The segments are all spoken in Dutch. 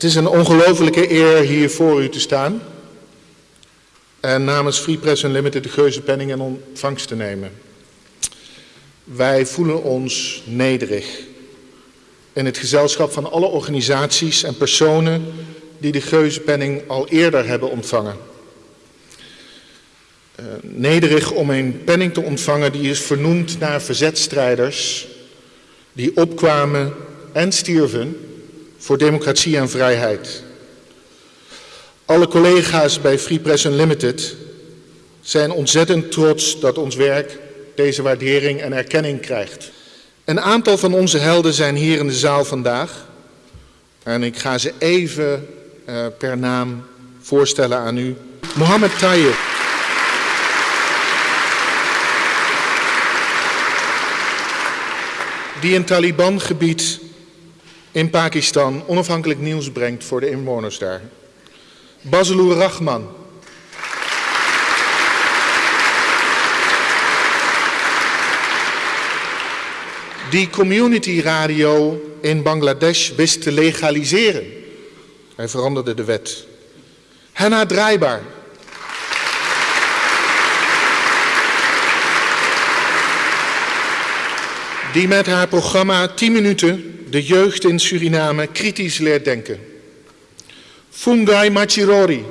Het is een ongelofelijke eer hier voor u te staan en namens Free Press Unlimited de geuzenpenning in ontvangst te nemen. Wij voelen ons nederig in het gezelschap van alle organisaties en personen die de geuzenpenning al eerder hebben ontvangen. Uh, nederig om een penning te ontvangen die is vernoemd naar verzetstrijders die opkwamen en stierven voor democratie en vrijheid. Alle collega's bij Free Press Unlimited zijn ontzettend trots dat ons werk deze waardering en erkenning krijgt. Een aantal van onze helden zijn hier in de zaal vandaag. En ik ga ze even uh, per naam voorstellen aan u. Mohammed Tayyip. Die een Taliban-gebied in Pakistan onafhankelijk nieuws brengt voor de inwoners daar. Bazalur Rahman. Die community radio in Bangladesh wist te legaliseren. Hij veranderde de wet. Henna Draaibaar. Die met haar programma 10 minuten de jeugd in Suriname kritisch leert denken. Fungai Machirori.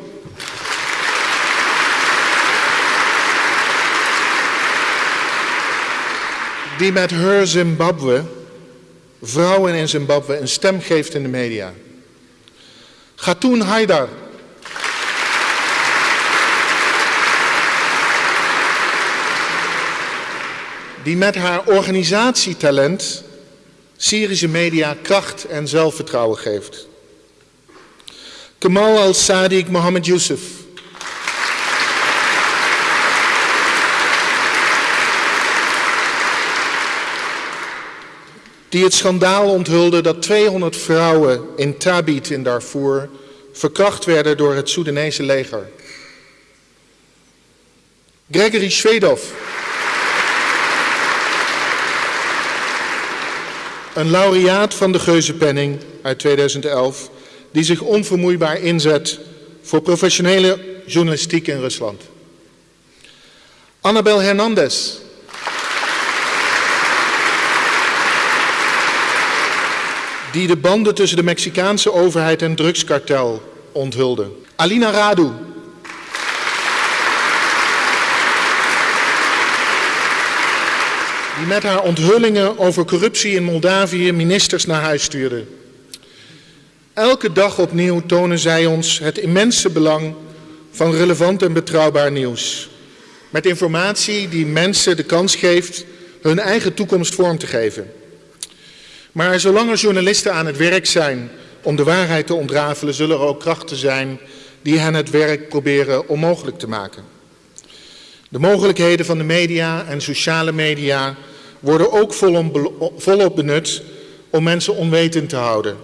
Die met Her Zimbabwe vrouwen in Zimbabwe een stem geeft in de media. Gatun Haidar. Die met haar organisatietalent Syrische media kracht en zelfvertrouwen geeft. Kamal al-Sadiq Mohammed Youssef. Die het schandaal onthulde dat 200 vrouwen in Tabit in Darfur verkracht werden door het Soedanese leger. Gregory Shvedov. Een laureaat van de Geuzenpenning uit 2011 die zich onvermoeibaar inzet voor professionele journalistiek in Rusland. Annabel Hernandez. Die de banden tussen de Mexicaanse overheid en drugskartel onthulde. Alina Radu. Die met haar onthullingen over corruptie in Moldavië ministers naar huis stuurde. Elke dag opnieuw tonen zij ons het immense belang van relevant en betrouwbaar nieuws. Met informatie die mensen de kans geeft hun eigen toekomst vorm te geven. Maar zolang er journalisten aan het werk zijn om de waarheid te ontrafelen, zullen er ook krachten zijn die hen het werk proberen onmogelijk te maken. De mogelijkheden van de media en sociale media worden ook volop benut om mensen onwetend te houden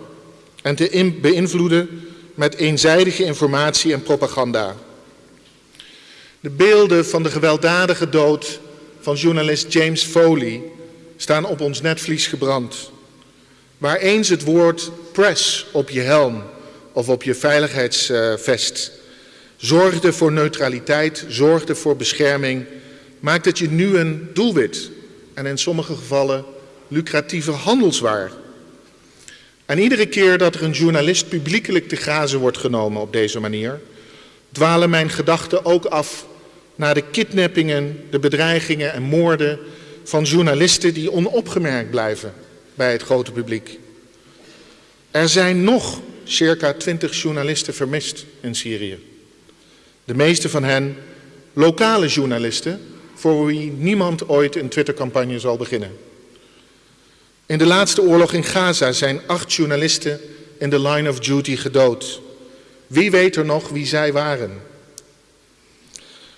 en te beïnvloeden met eenzijdige informatie en propaganda. De beelden van de gewelddadige dood van journalist James Foley staan op ons netvlies gebrand. Waar eens het woord press op je helm of op je veiligheidsvest zorgde voor neutraliteit, zorgde voor bescherming, maakt het je nu een doelwit en in sommige gevallen lucratieve handelswaar. En iedere keer dat er een journalist publiekelijk te grazen wordt genomen op deze manier, dwalen mijn gedachten ook af naar de kidnappingen, de bedreigingen en moorden van journalisten die onopgemerkt blijven bij het grote publiek. Er zijn nog circa twintig journalisten vermist in Syrië. De meeste van hen lokale journalisten voor wie niemand ooit een Twittercampagne zal beginnen. In de laatste oorlog in Gaza zijn acht journalisten in de line of duty gedood. Wie weet er nog wie zij waren?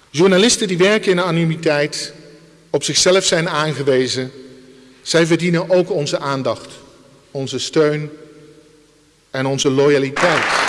Journalisten die werken in anonimiteit, op zichzelf zijn aangewezen, zij verdienen ook onze aandacht, onze steun en onze loyaliteit.